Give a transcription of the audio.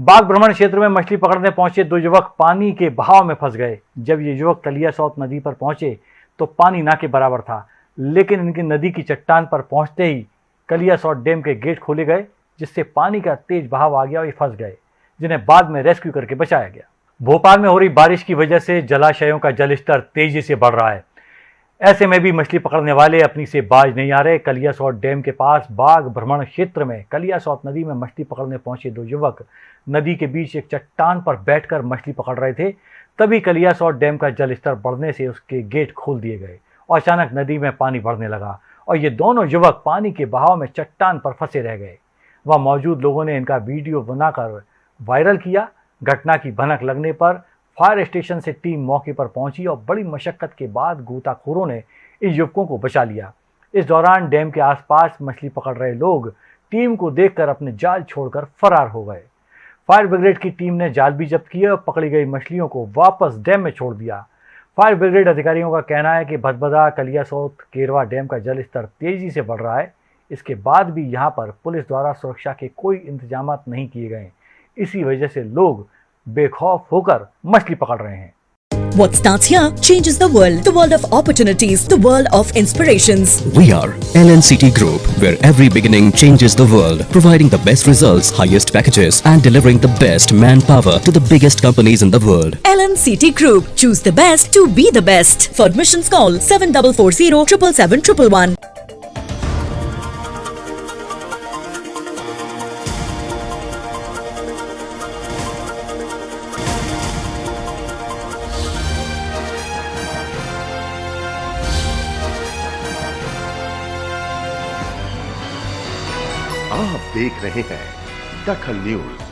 बाग भ्रमण क्षेत्र में मछली पकड़ने पहुँचे दो युवक पानी के बहाव में फंस गए। जब ये युवक कलिया सौत नदी पर पहुँचे तो पानी ना के बराबर था, लेकिन इनकी नदी की चट्टान पर पहुँचते ही कलिया सौत डैम के गेट खोले गए, जिससे पानी का तेज बहाव आ गया और ये फंस गए, जिन्हें बाद में रेस्क्यू करके बचाया गया। भोपाल में हो रही बारिश की वजह से जलाशयों का जलस्तर तेज़ी से बढ़ रहा है। ऐसे में भी मछली पकड़ने वाले अपनी से बाज नहीं आ रहे। कलियासौत डैम के पास बाग भ्रमण क्षेत्र में कलियासौत नदी में मछली पकड़ने पहुँचे दो युवक। नदी के बीच एक चट्टान पर बैठकर मछली पकड़ रहे थे। तभी कलियासौत डैम का जलस्तर बढ़ने से उसके गेट खोल दिए गए और अचानक नदी में पानी बढ़ने लगा और ये दोनों युवक पानी के बहाव में चट्टान पर फंसे रह गए। वहाँ मौजूद लोगों ने इनका वीडियो बनाकर वायरल किया। घटना की भनक लगने पर फायर स्टेशन से टीम मौके पर पहुँची और बड़ी मशक्कत के बाद गोताखोरों ने इन युवकों को बचा लिया। इस दौरान डैम के आसपास मछली पकड़ रहे लोग टीम को देखकर अपने जाल छोड़कर फरार हो गए। फायर ब्रिगेड की टीम ने जाल भी जब्त किए और पकड़ी गई मछलियों को वापस डैम में छोड़ दिया। फायर ब्रिगेड अधिकारियों का कहना है कि भदभदा कलियासोत केरवा डैम का जल स्तर तेज़ी से बढ़ रहा है। इसके बाद भी यहाँ पर पुलिस द्वारा सुरक्षा के कोई इंतज़ाम नहीं किए गए। इसी वजह से लोग बेखौफ होकर मछली पकड़ रहे हैं What starts here changes the world. The world of opportunities. The world of inspirations. We are LNCT Group, where every beginning changes the world, providing the best results, highest packages, and delivering the best manpower to the biggest companies in the world. LNCT Group. Choose the best to be the best. For admissions call 7440 777 आप देख रहे हैं दखल news.